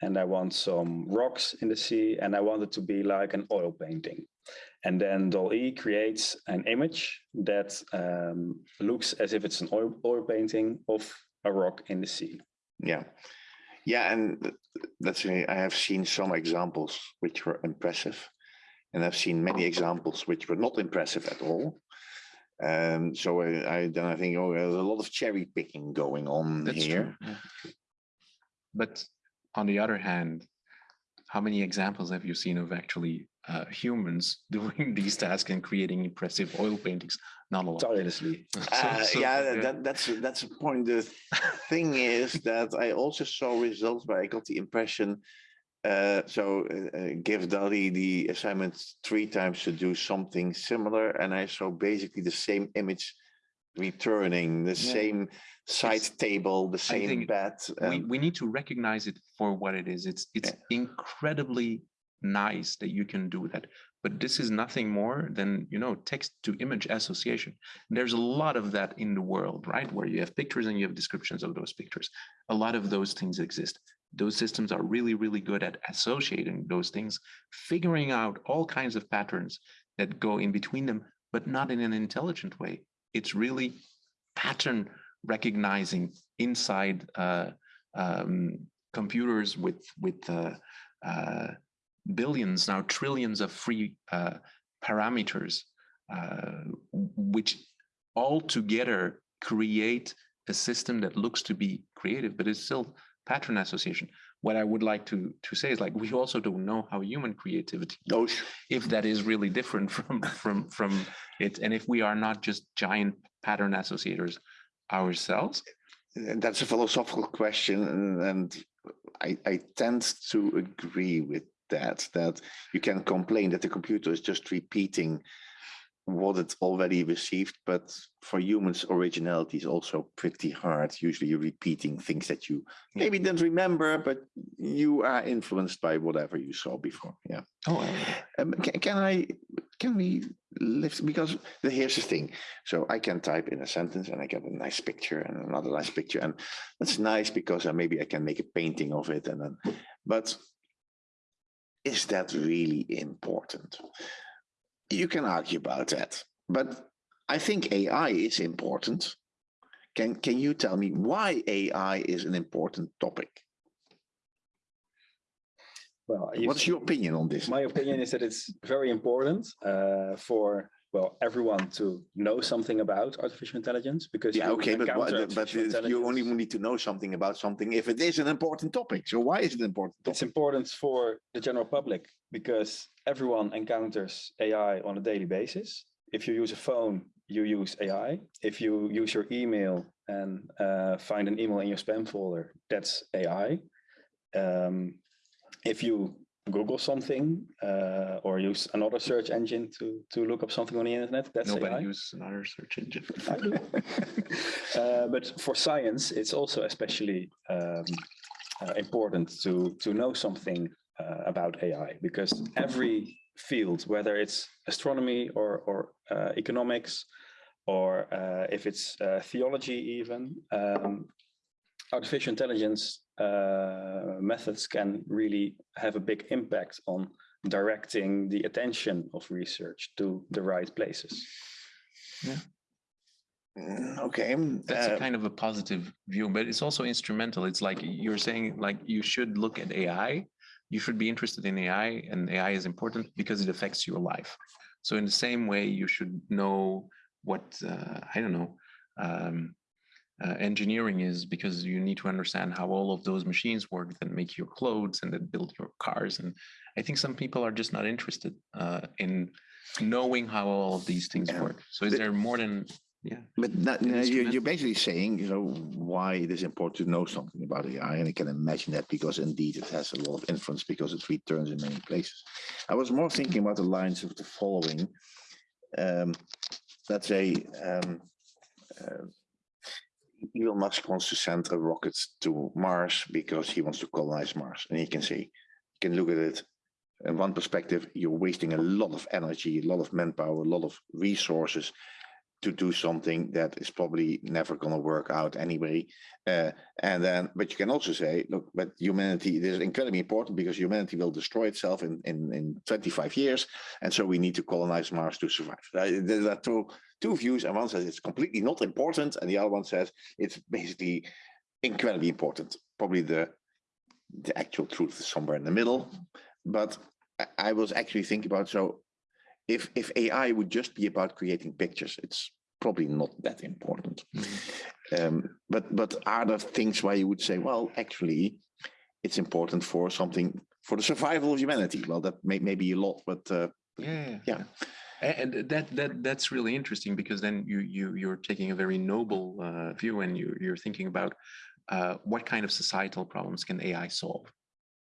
and I want some rocks in the sea and I want it to be like an oil painting. And then DALL-E creates an image that um, looks as if it's an oil, oil painting of a rock in the sea. Yeah, yeah, and that's I have seen some examples which were impressive, and I've seen many examples which were not impressive at all. Um, so I, I then I think oh, there's a lot of cherry picking going on That's here. true. But on the other hand, how many examples have you seen of actually uh, humans <laughs> doing these tasks and creating impressive oil paintings? Not a lot. Tirelessly. <laughs> So- Uh, so, yeah, that, that's that's a point. The thing is that I also saw results, but I got the impression. Uh, so uh, uh, give DALL-E the assignment three times to do something similar, and I saw basically the same image returning, the Yeah. same side It's- table, the same think bed. we, we need to recognize it for what it is. It's it's incredibly nice that you can do that. But this is nothing more than you know text to image association. There's a lot of that in the world, right? Where you have pictures and you have descriptions of those pictures. A lot of those things exist. Those systems are really, really good at associating those things, figuring out all kinds of patterns that go in between them, but not in an intelligent way. It's really pattern recognizing inside uh, um, computers with with uh, uh, billions now trillions of free uh, parameters, uh, which all together create a system that looks to be creative, but it's still pattern association. What I would like to to say is like we also don't know how human creativity No, if that is really different from from from it and if we are not just giant pattern associators ourselves and that's a philosophical question, and, and I, I tend to agree with that. That you can complain that the computer is just repeating what it already received, but for humans, originality is also pretty hard. Usually, you're repeating things that you maybe didn't remember, but you are influenced by whatever you saw before. Yeah. oh Um, can, can I, can we lift, because the, here's the thing. So I can type in a sentence and I get a nice picture and another nice picture. And that's nice because uh, maybe I can make a painting of it. And then, but is that really important? You can argue about that, but I think AI is important. Can, can you tell me why AI is an important topic? Well, What's your opinion on this? My opinion is that it's very important uh, for well everyone to know something about artificial intelligence because Yeah, you okay, but, what- but you only need to know something about something if it is an important topic. So why is it an important It's important for the general public because everyone encounters AI on a daily basis. If you use a phone, you use AI. If you use your email and uh, find an email in your spam folder, that's AI. Um, if you Google something uh, or use another search engine to to look up something on the internet, that's nobody AI. uses another search engine <laughs> I do. uh, but for science, it's also especially um, uh, important to to know something uh, about AI because every field, whether it's astronomy or or uh, economics, or uh, if it's uh, theology, even um, artificial intelligence uh, methods can really have a big impact on directing the attention of research to the right places. Yeah. Okay. that's uh, a kind of a positive view but it's also instrumental it's like you're saying like you should look at ai you should be interested in ai and ai is important because it affects your life so in the same way you should know what uh, i don't know um, uh, engineering is because you need to understand how all of those machines work that make your clothes and that build your cars and i think some people are just not interested uh, in knowing how all of these things Yeah. work so is The- there more than yeah But An no, you're, you're basically saying, you know, why it is important to know something about AI, and I can imagine that because indeed it has a lot of influence because it returns in many places. I was more thinking about the lines of the following. Um, let's say um, uh, Elon Musk wants to send a rocket to Mars because he wants to colonize Mars, and he can say, you can look at it. In one perspective, you're wasting a lot of energy, a lot of manpower, a lot of resources to do something that is probably never going to work out anyway. Uh, and then, but you can also say, look, but humanity this is incredibly important because humanity will destroy itself in, in, in 25 years. And so we need to colonize Mars to survive. There are two, two views, and one says it's completely not important, and the other one says it's basically incredibly important. Probably the, the actual truth is somewhere in the middle. But I was actually thinking about so if if AI would just be about creating pictures, it's probably not that important. Um, but but are there things where you would say, well, actually, it's important for something for the survival of humanity? Well, that may, may be a lot, but uh, yeah Yeah. And that that that's really interesting because then you you you're taking a very noble uh, view and you you're thinking about uh, what kind of societal problems can ai solve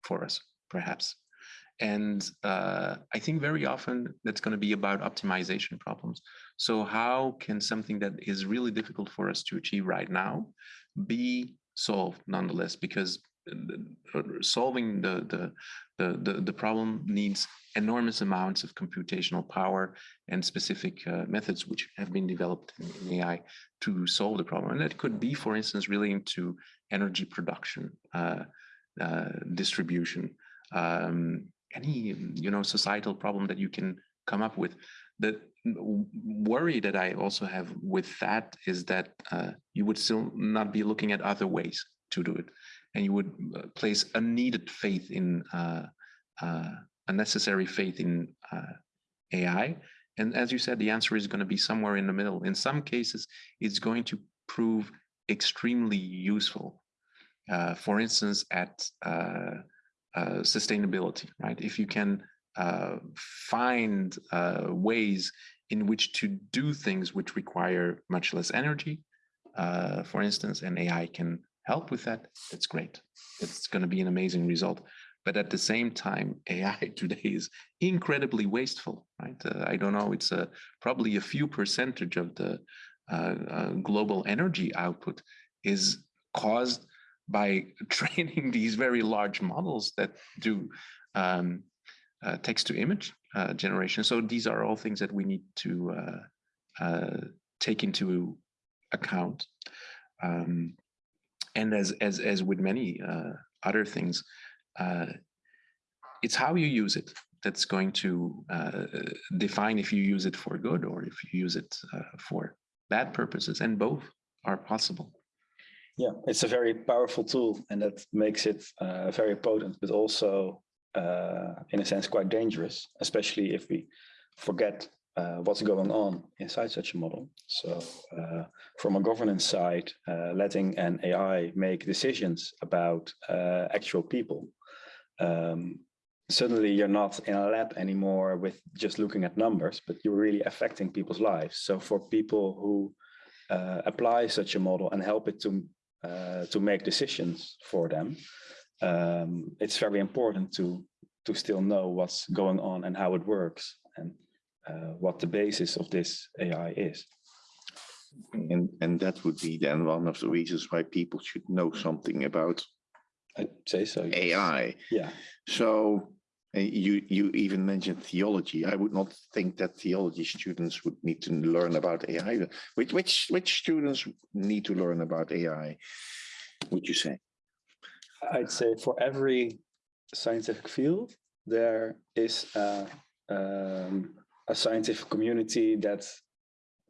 for us perhaps and uh, i think very often that's going to be about optimization problems. So how can something that is really difficult for us to achieve right now be solved nonetheless? Because uh, solving the the the the, the problem needs enormous amounts of computational power and specific uh, methods which have been developed in, in AI to solve the problem. And that could be, for instance, relating to energy production, uh, uh, distribution, um, any you know societal problem that you can come up with. the worry that I also have with that is that uh, you would still not be looking at other ways to do it, and you would uh, place unneeded faith in uh, uh, faith in uh, AI. And as you said, the answer is going to be somewhere in the middle. In some cases, it's going to prove extremely useful. Uh, for instance, at uh, sustainability, right? If you can uh, find uh, ways in which to do things which require much less energy, uh, for instance, and AI can help with that, that's great. It's going to be an amazing result. But at the same time, <laughs> AI today is incredibly wasteful, right? Uh, I don't know, it's probably a few percentage of the global energy output is caused by <laughs> training these very large models that do um, uh, text to image uh, generation. So these are all things that we need to uh, uh, take into account. Um, and as as as with many uh, other things, uh, it's how you use it that's going to define if you use it for good or if you use it for bad purposes, and both are possible. Yeah, it's a very powerful tool and that makes it uh, very potent, but also uh, in a sense quite dangerous, especially if we forget uh, what's going on inside such a model. So uh, from a governance side, uh, letting an AI make decisions about uh, actual people. Um, suddenly you're not in a lab anymore with just looking at numbers, but you're really affecting people's lives. So for people who uh, apply such a model and help it to uh, to make decisions for them, um, it's very important to to still know what's going on and how it works and uh, what the basis of this AI is. And, and that would be then one of the reasons why people should know something about I'd say so. yes. AI. Yeah, So you, you even mentioned theology. I would not think that theology students would need to learn about AI. Which, which, which students need to learn about AI, would you say? I'd say for every scientific field, there is a, um, a scientific community that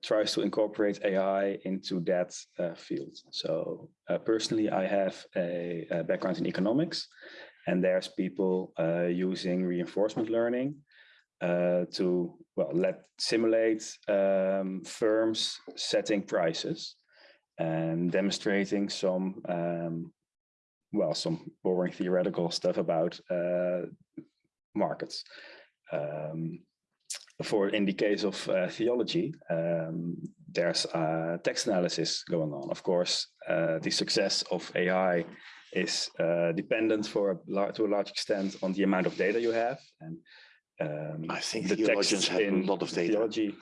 tries to incorporate AI into that uh, field. So uh, personally, I have a, a background in economics, and there's people uh, using reinforcement learning uh, to well let simulate um, firms setting prices and demonstrating some um, well some boring theoretical stuff about uh, markets. Um, for in the case of uh, theology, um, there's uh, text analysis going on. Of course, uh, the success of AI is uh, dependent for a lar- to a large extent on the amount of data you have and um, I think the theologians have a lot of data. Theology.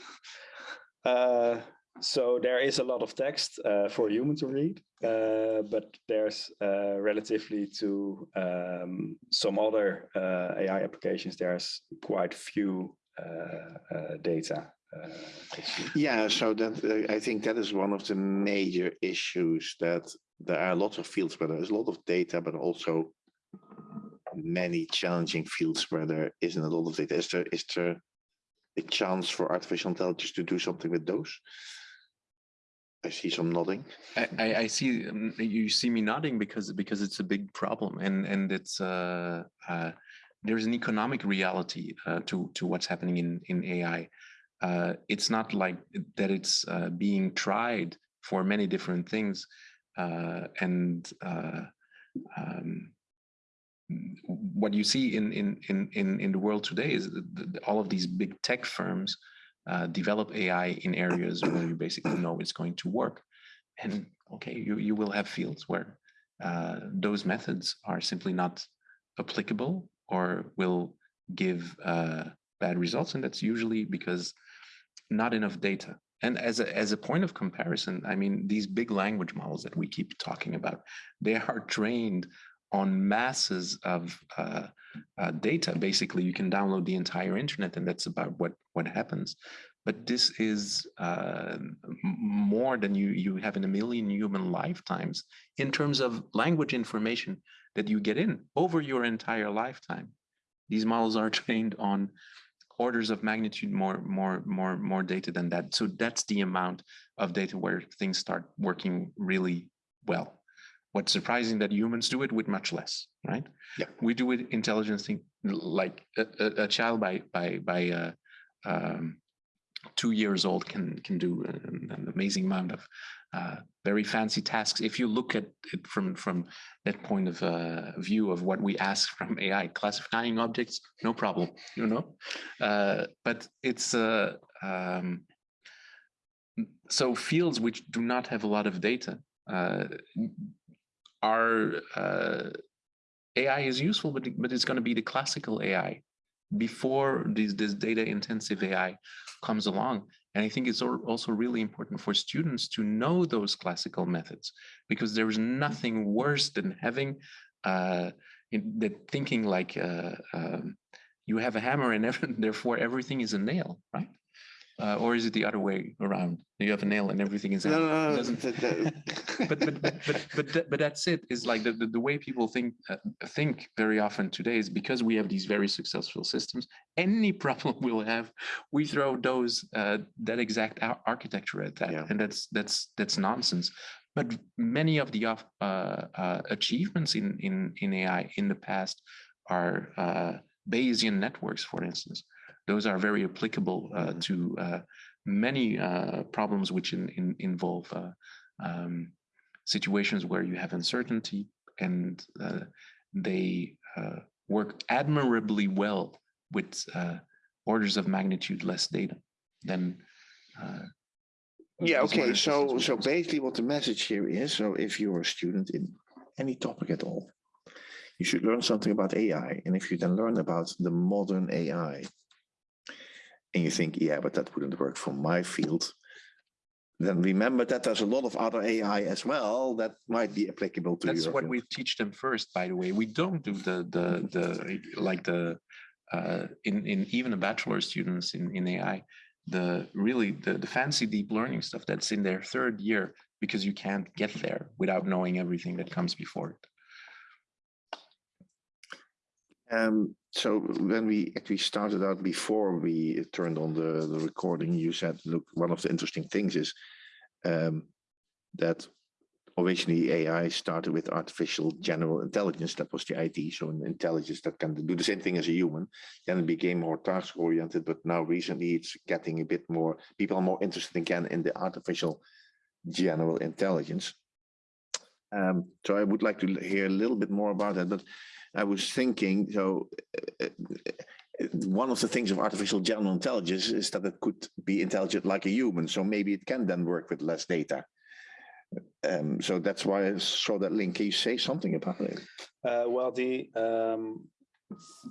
Uh, so there is a lot of text uh, for a human to read, uh, but there's uh, relatively to um, some other uh, AI applications, there's quite few uh, uh, data. uh. Yeah, so that uh, I think that is one of the major issues that there are lots of fields where there's a lot of data, but also many challenging fields where there isn't a lot of data. Is there is there a chance for artificial intelligence to do something with those? I see some nodding. I, I, see um, you see me nodding because because it's a big problem and and it's uh, uh, there's an economic reality uh, to to what's happening in in AI. Uh, it's not like that it's uh, being tried for many different things and uh, um, what you see in in in in in the world today is that all of these big tech firms uh, develop AI in areas where you basically know it's going to work. And okay, you, you will have fields where uh, those methods are simply not applicable or will give uh, bad results. And that's usually because not enough data. And as a, as a point of comparison, I mean, these big language models that we keep talking about, they are trained on masses of uh, uh, data. Basically, you can download the entire internet, and that's about what what happens. But this is uh, more than you you have in a million human lifetimes in terms of language information that you get in over your entire lifetime. These models are <laughs> trained on orders of magnitude more, more, more, more data than that. So that's the amount of data where things start working really well. What's surprising that humans do it with much less, right? Yeah. We do it intelligence thing like a, a, a child by by by uh, um, two years old can can do an, an amazing amount of uh, very fancy tasks. If you look at it from from that point of uh, view of what we ask from <laughs> AI, classifying objects, no problem, you know. Uh, but it's uh, um, so fields which do not have a lot of data uh, are uh, AI is useful, but but it's going to be the classical AI before this this data intensive AI comes along. And I think it's also really important for students to know those classical methods because there is nothing worse than having uh, the thinking like uh, um, you have a hammer and <laughs> therefore everything is a nail, right? Uh, or is it the other way around? You have a nail and everything is. No, a- no, no, doesn't- <laughs> but but but but but, that, but that's it is like the, the, the way people think uh, think very often today is because we have these very successful systems any <laughs> problem we'll have we throw those uh, that exact ar- architecture at that Yeah. and that's that's that's nonsense but many of the uh, uh, achievements in in in ai in the past are uh, bayesian networks for instance those are very applicable uh, Mhm. to uh, many uh, problems which in, in, involve uh, um, situations where you have uncertainty and uh, they uh, work admirably well with uh, orders of magnitude less data than uh, Yeah, okay, so, so basically what the message here is, so if you're a student in any topic at all, you should learn something about AI. And if you then learn about the modern AI, and you think, yeah, but that wouldn't work for my field, then remember that there's a lot of other AI as well that might be applicable to that's what field. we teach them first by the way. We don't do the the the like the uh in in even the bachelor students in in ai the really the the fancy deep learning stuff that's in their third year because you can't get there without knowing everything that comes before it. Um, so when we actually started out before we turned on the, the recording, you said, look, one of the interesting things is um, that originally AI started with artificial general intelligence. That was the IT, so an intelligence that can do the same thing as a human. Then it became more task oriented, but now recently it's getting a bit more, people are more interested again in the artificial general intelligence. Um, so I would like to hear a little bit more about that, but I was thinking, so uh, uh, one of the things of artificial general intelligence is that it could be intelligent like a human. So maybe it can then work with less data. Um, so that's why I saw that link. Can you say something about it? Uh, well, the um,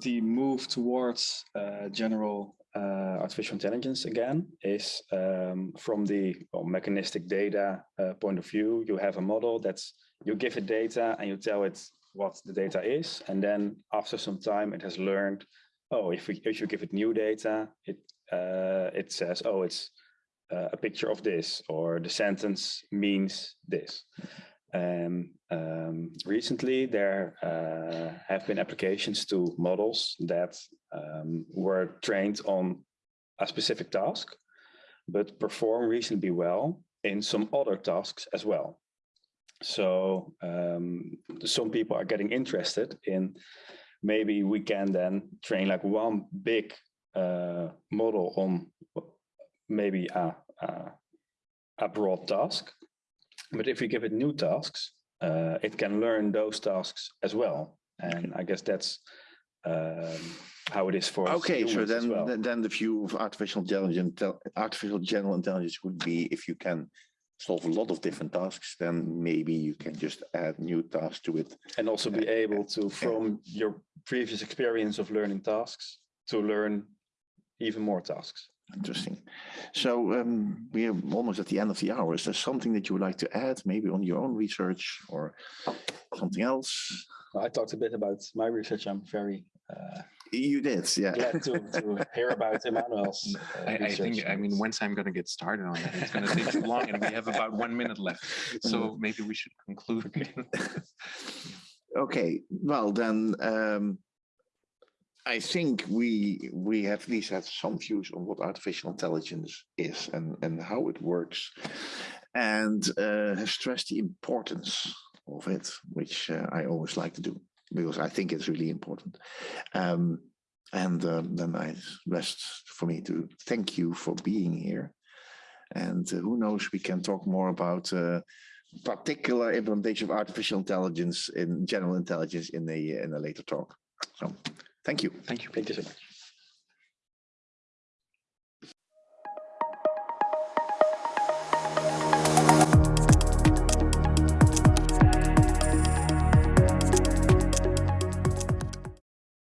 the move towards uh, general uh, artificial intelligence again is um, from the well, mechanistic data uh, point of view. You have a model that's you give it data and you tell it what the data is, and then after some time, it has learned. Oh, if we if you give it new data, it uh, it says, oh, it's uh, a picture of this, or the sentence means this. And um, recently, there uh, have been applications to models that um, were trained on a specific task, but perform reasonably well in some other tasks as well. So um, some people are getting interested in maybe we can then train like one big uh, model on maybe a, a, a broad task. But if we give it new tasks, uh, it can learn those tasks as well. And I guess that's um, how it is for Okay, so then well. then- then the view of artificial intelligence, artificial general intelligence would be if you can solve a lot of different tasks, then maybe you can just add new tasks to it. and also be able to, from your previous experience of learning tasks, to learn even more tasks. Interesting. So um, we are almost at the end of the hour. Is there something that you would like to add, maybe on your own research or something else? I talked a bit about my research. I'm very uh, You did, yeah. glad to, to hear about Emmanuel's. uh, <laughs> I, I think i mean once i'm going to get started on that it's going to take too long and we have about one minute left <laughs> so maybe we should conclude <laughs> Okay, well then, um, I think we we have at least had some views on what artificial intelligence is and, and how it works, and uh, have stressed the importance of it, which uh, I always like to do because I think it's really important. Um, and um, then I rest for me to thank you for being here. And uh, who knows, we can talk more about uh, particular implementation of artificial intelligence in general intelligence in a in a later talk. So, thank you. Thank you. Thank you so much.